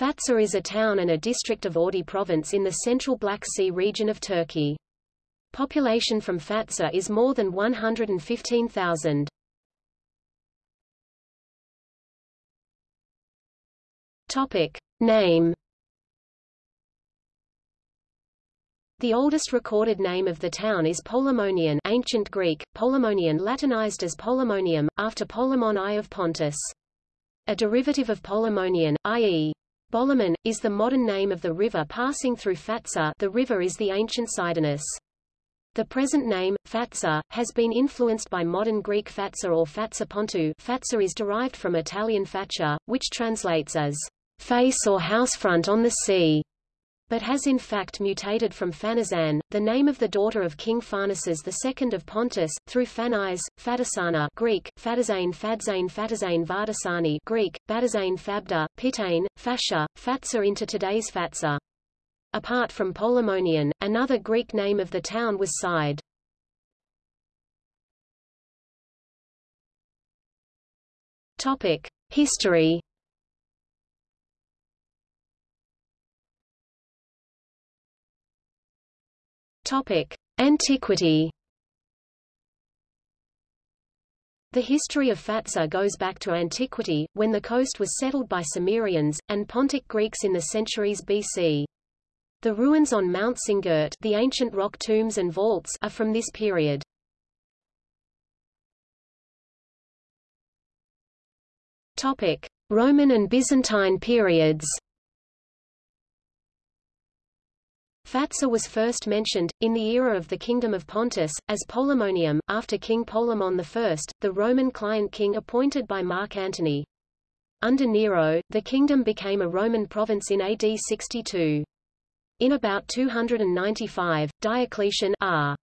Fatsa is a town and a district of Ordu province in the central Black Sea region of Turkey. Population from Fatsa is more than 115,000. Topic. Name The oldest recorded name of the town is Polemonian ancient Greek, Polemonian Latinized as Polemonium, after Polemon I of Pontus. A derivative of Polemonian, i.e. Bolaman, is the modern name of the river passing through Fatsa. The river is the ancient Sidenus. The present name, Fatsa, has been influenced by modern Greek Fatsa or Fatsa Pontu. Fatsa is derived from Italian faccia, which translates as face or housefront on the sea but has in fact mutated from Phanazan, the name of the daughter of King Pharnaces II of Pontus, through Phanais, Fadasana Greek, Fadazane Fadzane Fatazane Vardasani Greek, Badazane Fabda, Pitane, Fascia, Fatsa into today's Fatsa. Apart from Polemonian, another Greek name of the town was Side. Topic. History Topic: Antiquity. The history of Fatsa goes back to antiquity, when the coast was settled by Cimmerians, and Pontic Greeks in the centuries BC. The ruins on Mount Singurt the ancient rock tombs and vaults are from this period. Topic: Roman and Byzantine periods. Fatsa was first mentioned, in the era of the Kingdom of Pontus, as Polemonium, after King Polemon I, the Roman client king appointed by Mark Antony. Under Nero, the kingdom became a Roman province in AD 62. In about 295, Diocletian R.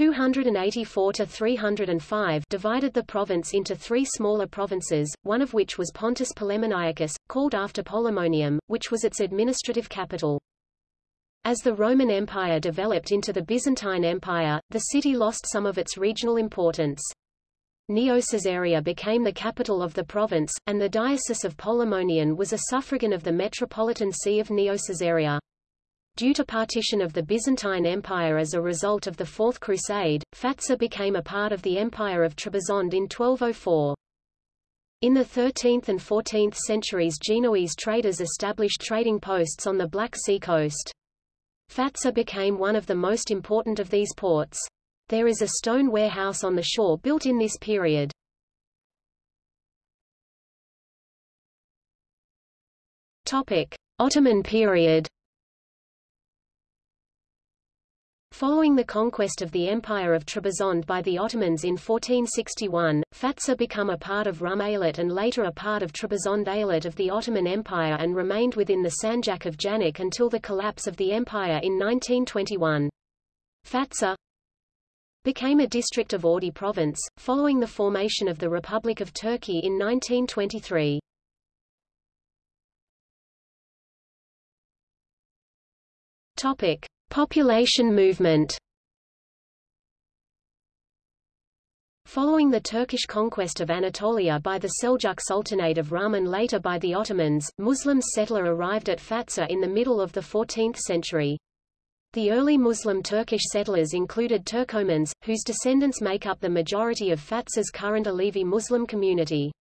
284–305 divided the province into three smaller provinces, one of which was Pontus Polemoniacus, called after Polemonium, which was its administrative capital. As the Roman Empire developed into the Byzantine Empire, the city lost some of its regional importance. Neo-Caesarea became the capital of the province, and the Diocese of Polemonian was a suffragan of the Metropolitan See of Neo-Caesarea. Due to partition of the Byzantine Empire as a result of the Fourth Crusade, Fatsa became a part of the Empire of Trebizond in 1204. In the 13th and 14th centuries Genoese traders established trading posts on the Black Sea coast. Fatsa became one of the most important of these ports. There is a stone warehouse on the shore built in this period. Topic: Ottoman period. Following the conquest of the Empire of Trebizond by the Ottomans in 1461, Fatsa became a part of Rum Eyalet and later a part of Trebizond Eyalet of the Ottoman Empire and remained within the Sanjak of Janik until the collapse of the empire in 1921. Fatsa became a district of Ordu province, following the formation of the Republic of Turkey in 1923. Topic. Population movement Following the Turkish conquest of Anatolia by the Seljuk Sultanate of Rum and later by the Ottomans, Muslim settler arrived at Fatsa in the middle of the 14th century. The early Muslim Turkish settlers included Turkomans, whose descendants make up the majority of Fatsa's current Alevi Muslim community.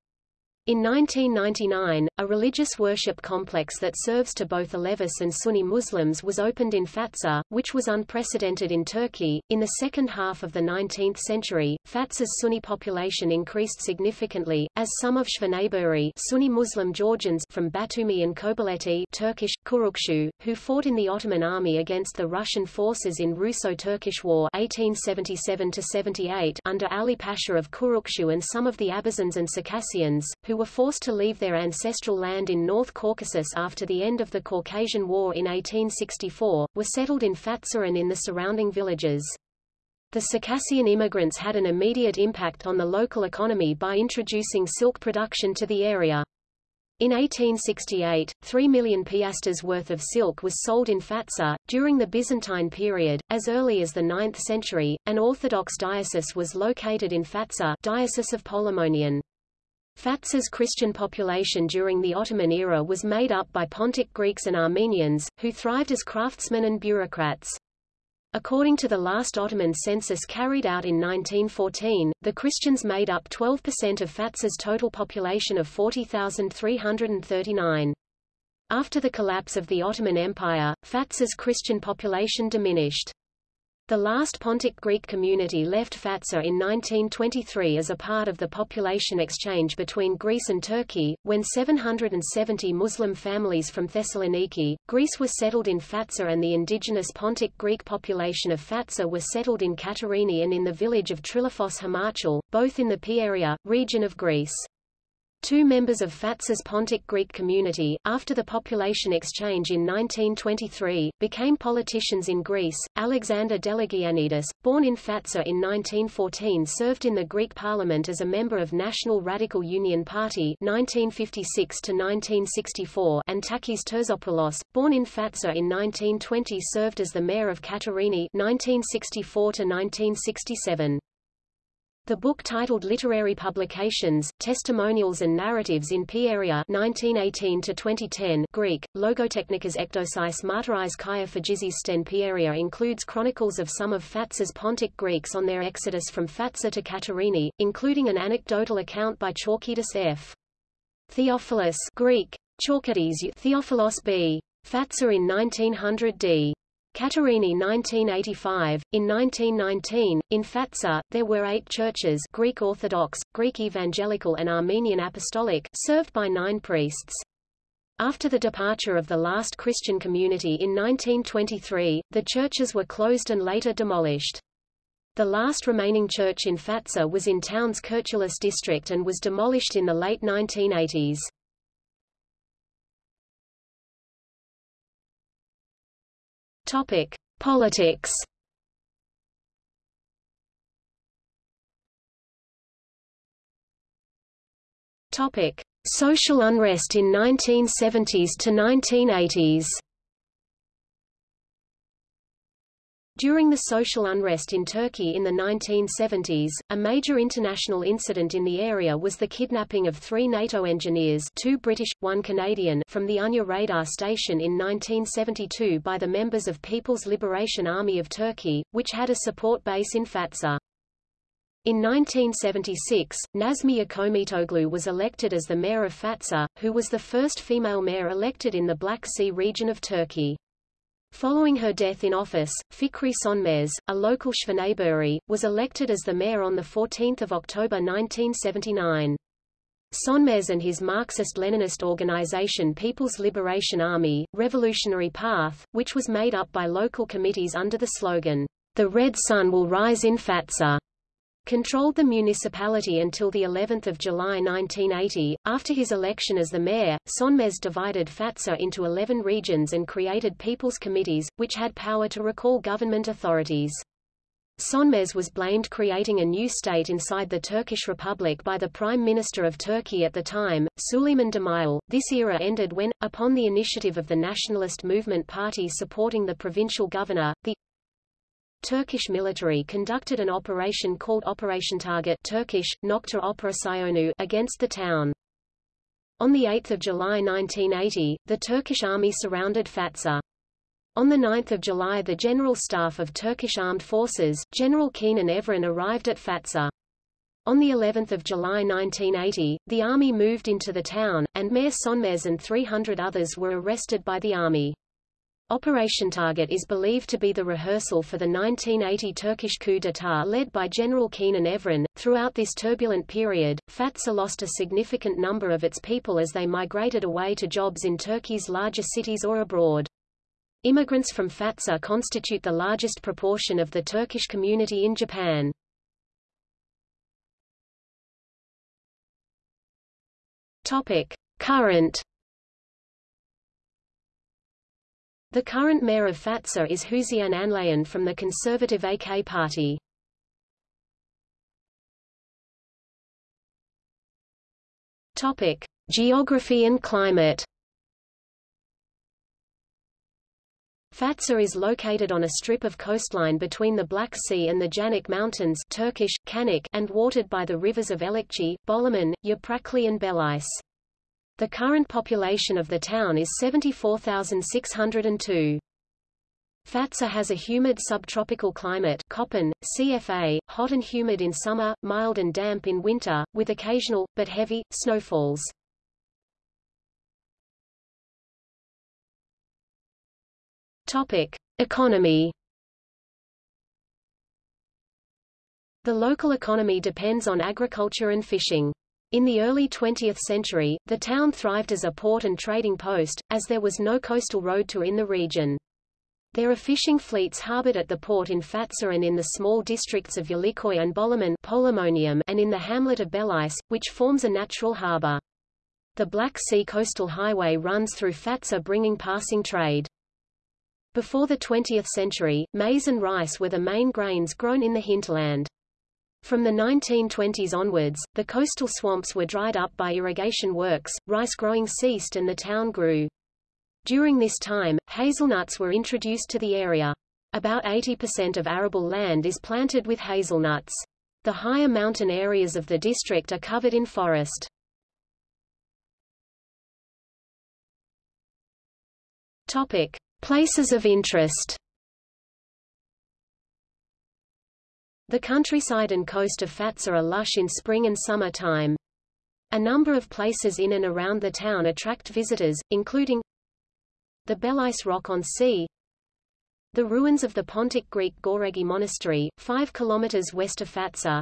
In 1999, a religious worship complex that serves to both Alevis and Sunni Muslims was opened in Fatsa, which was unprecedented in Turkey. In the second half of the 19th century, Fatsa's Sunni population increased significantly, as some of Chveneburi Sunni Muslim Georgians from Batumi and Kobuleti Turkish, Kurukshu, who fought in the Ottoman army against the Russian forces in Russo-Turkish War 1877-78 under Ali Pasha of Kurukshu and some of the Abazans and Circassians, who who were forced to leave their ancestral land in North Caucasus after the end of the Caucasian War in 1864, were settled in Fatsa and in the surrounding villages. The Circassian immigrants had an immediate impact on the local economy by introducing silk production to the area. In 1868, 3 million piastres worth of silk was sold in Fatsa. During the Byzantine period, as early as the 9th century, an Orthodox diocese was located in Fatsa diocese of Polemonian. Fatsa's Christian population during the Ottoman era was made up by Pontic Greeks and Armenians, who thrived as craftsmen and bureaucrats. According to the last Ottoman census carried out in 1914, the Christians made up 12% of Fatsa's total population of 40,339. After the collapse of the Ottoman Empire, Fatsa's Christian population diminished. The last Pontic Greek community left Fatsa in 1923 as a part of the population exchange between Greece and Turkey, when 770 Muslim families from Thessaloniki, Greece were settled in Fatsa and the indigenous Pontic Greek population of Fatsa were settled in Katerini and in the village of Trilifos Himachal, both in the Pieria, region of Greece. Two members of Fatsa's Pontic Greek community, after the population exchange in 1923, became politicians in Greece. Alexander Deligiannidis, born in Fatsa in 1914 served in the Greek parliament as a member of National Radical Union Party 1956 1964 and Takis Terzopoulos, born in Fatsa in 1920 served as the mayor of Katerini 1964 1967. The book titled Literary Publications, Testimonials and Narratives in Pieria 1918 Greek, Logotechnikas ekdosis martyrais kia sten Pieria includes chronicles of some of Fatsa's Pontic Greeks on their exodus from Fatsa to Katerini, including an anecdotal account by Chalkidas F. Theophilus Greek, Chalkides Theophilos B. Fatsa in 1900 d. Katerini 1985. In 1919, in Fatsa, there were eight churches Greek Orthodox, Greek Evangelical and Armenian Apostolic served by nine priests. After the departure of the last Christian community in 1923, the churches were closed and later demolished. The last remaining church in Fatsa was in town's Kirchulis district and was demolished in the late 1980s. Topic: Politics. Topic: Social unrest in 1970s to 1980s. During the social unrest in Turkey in the 1970s, a major international incident in the area was the kidnapping of three NATO engineers two British, one Canadian from the Ünye radar station in 1972 by the members of People's Liberation Army of Turkey, which had a support base in Fatsa. In 1976, Nazmi Yıkımitoglu was elected as the mayor of Fatsa, who was the first female mayor elected in the Black Sea region of Turkey. Following her death in office, Fikri Sönmez, a local Chveneburi, was elected as the mayor on 14 October 1979. Sönmez and his Marxist-Leninist organization People's Liberation Army, Revolutionary Path, which was made up by local committees under the slogan, The Red Sun Will Rise in Fatsa, controlled the municipality until the 11th of July 1980. After his election as the mayor, Sönmez divided Fatsa into 11 regions and created people's committees, which had power to recall government authorities. Sönmez was blamed creating a new state inside the Turkish Republic by the Prime Minister of Turkey at the time, Süleyman Demirel. This era ended when, upon the initiative of the Nationalist Movement Party supporting the provincial governor, the Turkish military conducted an operation called Operation Target Turkish, Nokta Operasyonu against the town. On 8 July 1980, the Turkish army surrounded Fatsa. On 9 July the General Staff of Turkish Armed Forces, General Kenan Evren arrived at Fatsa. On the 11th of July 1980, the army moved into the town, and Mayor Sönmez and 300 others were arrested by the army. Operation Target is believed to be the rehearsal for the 1980 Turkish coup d'état led by General Kenan Evren. Throughout this turbulent period, Fatsa lost a significant number of its people as they migrated away to jobs in Turkey's larger cities or abroad. Immigrants from Fatsa constitute the largest proportion of the Turkish community in Japan. Topic: Current The current mayor of Fatsa is Hüseyin Anlayan from the conservative AK party. Topic: Geography and climate. Fatsa is located on a strip of coastline between the Black Sea and the Janik Mountains Turkish, Kanik, and watered by the rivers of Elikçi, Bolaman, Yaprakli and Belice. The current population of the town is 74,602. Fatsa has a humid subtropical climate Köppen, CFA, hot and humid in summer, mild and damp in winter, with occasional, but heavy, snowfalls. Topic: Economy. The local economy depends on agriculture and fishing. In the early 20th century, the town thrived as a port and trading post, as there was no coastal road to in the region. There are fishing fleets harbored at the port in Fatsa and in the small districts of Yalıköy and Bolaman and in the hamlet of Belice, which forms a natural harbor. The Black Sea Coastal Highway runs through Fatsa bringing passing trade. Before the 20th century, maize and rice were the main grains grown in the hinterland. From the 1920s onwards, the coastal swamps were dried up by irrigation works, rice growing ceased and the town grew. During this time, hazelnuts were introduced to the area. About 80% of arable land is planted with hazelnuts. The higher mountain areas of the district are covered in forest. Topic. Places of interest The countryside and coast of Fatsa are lush in spring and summer time. A number of places in and around the town attract visitors, including the Belice Rock on Sea, the ruins of the Pontic Greek Goregi Monastery, 5 km west of Fatsa,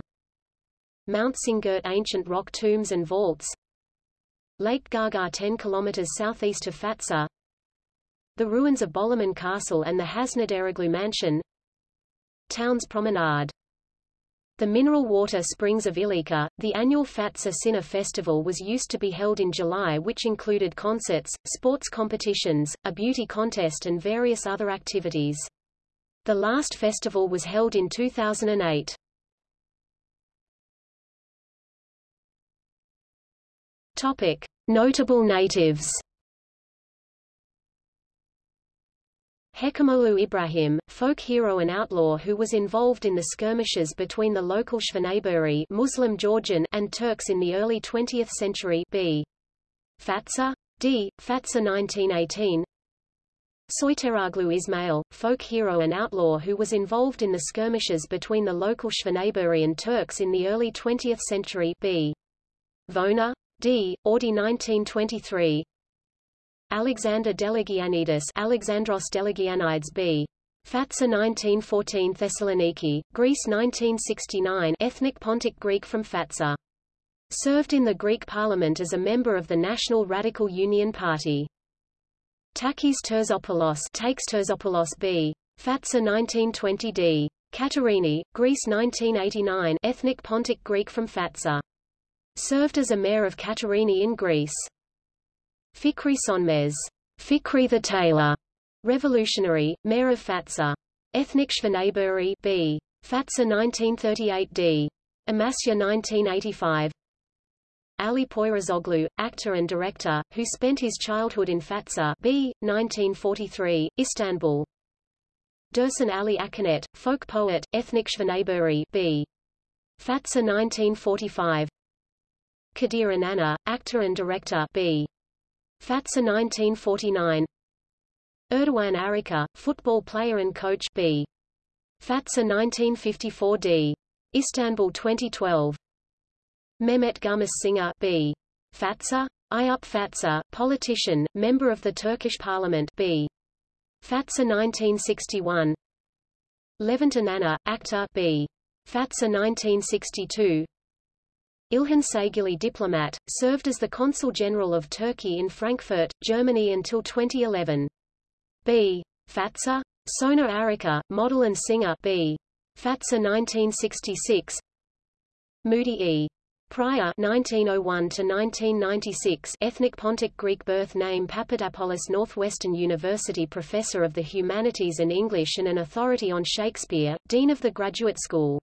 Mount Singert ancient rock tombs and vaults, Lake Gaga 10 km southeast of Fatsa, the ruins of Bolaman Castle and the Hazinedaroğlu Mansion Town's Promenade the mineral water springs of Ilika, the annual Fatsa Sinner festival was used to be held in July which included concerts, sports competitions, a beauty contest and various other activities. The last festival was held in 2008. Topic. Notable natives Hekimoğlu Ibrahim, folk hero and outlaw who was involved in the skirmishes between the local Chveneburi Muslim Georgian and Turks in the early 20th century b. Fatsa. d. Fatsa 1918 Soyteraglu Ismail, folk hero and outlaw who was involved in the skirmishes between the local Chveneburi and Turks in the early 20th century b. Vona. d. Audi 1923 Alexander Deligiannidis Alexandros Deligiannidis b. Fatsa 1914 Thessaloniki, Greece 1969 ethnic Pontic Greek from Fatsa. Served in the Greek parliament as a member of the National Radical Union Party. Takis Terzopoulos takes Terzopoulos b. Fatsa 1920 d. Katerini, Greece 1989 ethnic Pontic Greek from Fatsa. Served as a mayor of Katerini in Greece. Fikri Sönmez, Fikri the Tailor, revolutionary, mayor of Fatsa. Ethnic Chveneburi B. Fatsa 1938 d. Amasya 1985 Ali Poyrazoglu, actor and director, who spent his childhood in Fatsa B. 1943, Istanbul. Dursun Ali Akanet, folk poet, ethnic Chveneburi B. Fatsa 1945 Kadir Inanir, actor and director B. Fatsa 1949 Erdogan Arika, football player and coach B. Fatsa 1954 D. Istanbul 2012 Mehmet Gumus Singer B. Fatsa? Ayup Fatsa, politician, member of the Turkish parliament B. Fatsa 1961 Levent Inanir, actor B. Fatsa 1962 Ilhan Saygili diplomat, served as the Consul General of Turkey in Frankfurt, Germany until 2011. B. Fatsa? Sona Arika, model and singer B. Fatsa 1966 Moody E. Prior 1901 ethnic Pontic Greek birth name Papadopoulos Northwestern University Professor of the Humanities and English and an authority on Shakespeare, Dean of the Graduate School